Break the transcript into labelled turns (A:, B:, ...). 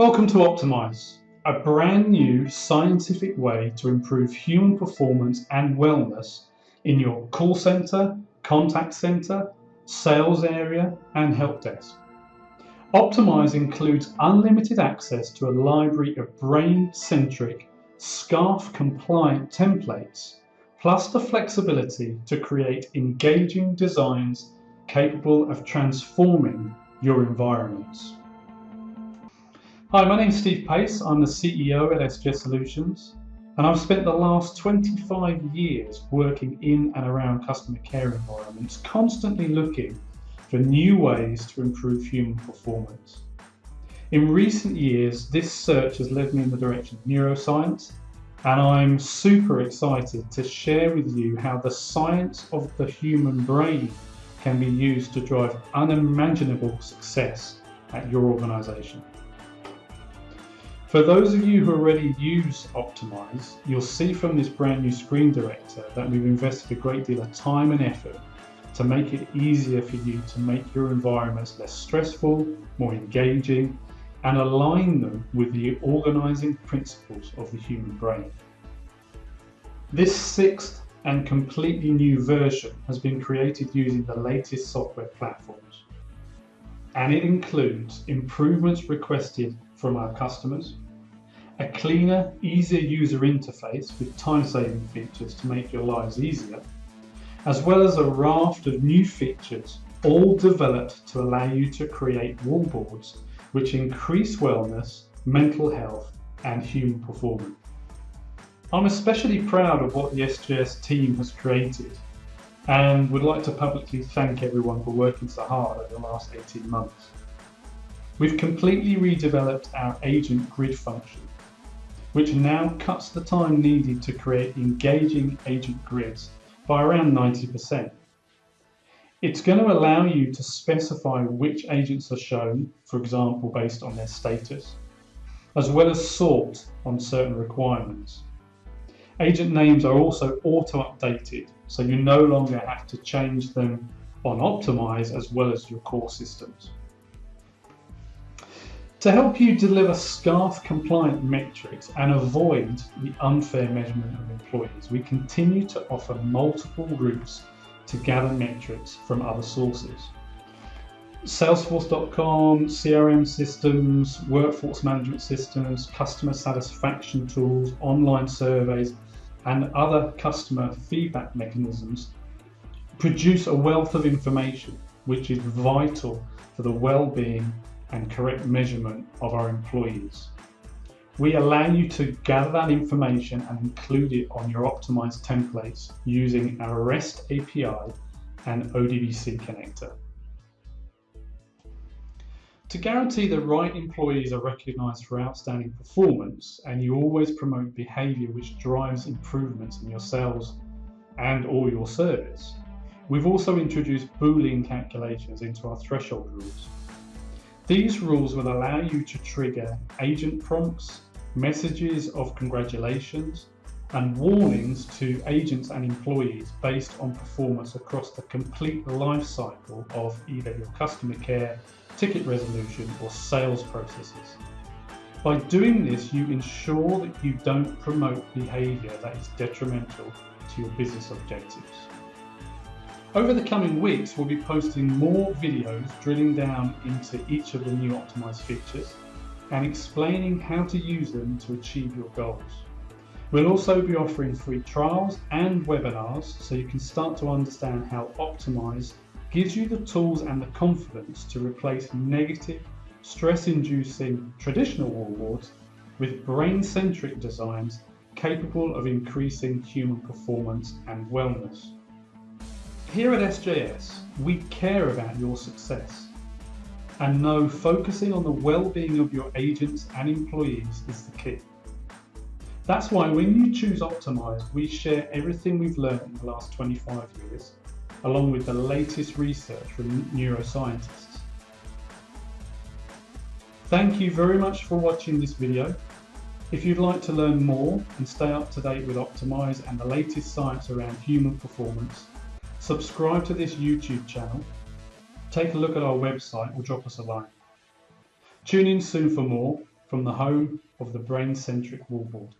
A: Welcome to Optimize, a brand new scientific way to improve human performance and wellness in your call center, contact center, sales area, and help desk. Optimize includes unlimited access to a library of brain centric, SCARF compliant templates, plus the flexibility to create engaging designs capable of transforming your environments. Hi, my name is Steve Pace. I'm the CEO at SGS Solutions, and I've spent the last 25 years working in and around customer care environments, constantly looking for new ways to improve human performance. In recent years, this search has led me in the direction of neuroscience, and I'm super excited to share with you how the science of the human brain can be used to drive unimaginable success at your organization. For those of you who already use Optimize, you'll see from this brand new screen director that we've invested a great deal of time and effort to make it easier for you to make your environments less stressful, more engaging, and align them with the organizing principles of the human brain. This sixth and completely new version has been created using the latest software platforms. And it includes improvements requested from our customers, a cleaner, easier user interface with time-saving features to make your lives easier, as well as a raft of new features, all developed to allow you to create wallboards which increase wellness, mental health, and human performance. I'm especially proud of what the SGS team has created and would like to publicly thank everyone for working so hard over the last 18 months. We've completely redeveloped our agent grid function, which now cuts the time needed to create engaging agent grids by around 90%. It's going to allow you to specify which agents are shown, for example, based on their status, as well as sort on certain requirements. Agent names are also auto-updated, so you no longer have to change them on Optimize as well as your core systems. To help you deliver SCARF compliant metrics and avoid the unfair measurement of employees, we continue to offer multiple routes to gather metrics from other sources. Salesforce.com, CRM systems, workforce management systems, customer satisfaction tools, online surveys, and other customer feedback mechanisms produce a wealth of information which is vital for the well-being and correct measurement of our employees. We allow you to gather that information and include it on your optimized templates using our REST API and ODBC connector. To guarantee the right employees are recognized for outstanding performance and you always promote behavior which drives improvements in your sales and or your service, we've also introduced Boolean calculations into our threshold rules. These rules will allow you to trigger agent prompts, messages of congratulations, and warnings to agents and employees based on performance across the complete life cycle of either your customer care, ticket resolution, or sales processes. By doing this, you ensure that you don't promote behavior that is detrimental to your business objectives. Over the coming weeks, we'll be posting more videos drilling down into each of the new optimized features and explaining how to use them to achieve your goals. We'll also be offering free trials and webinars so you can start to understand how Optimize gives you the tools and the confidence to replace negative, stress-inducing traditional wallboards with brain-centric designs capable of increasing human performance and wellness. Here at SGS, we care about your success and know focusing on the well-being of your agents and employees is the key. That's why when you choose Optimize, we share everything we've learned in the last 25 years, along with the latest research from neuroscientists. Thank you very much for watching this video. If you'd like to learn more and stay up to date with Optimize and the latest science around human performance, subscribe to this YouTube channel, take a look at our website or drop us a line. Tune in soon for more. from the home of the brain-centric wallboard.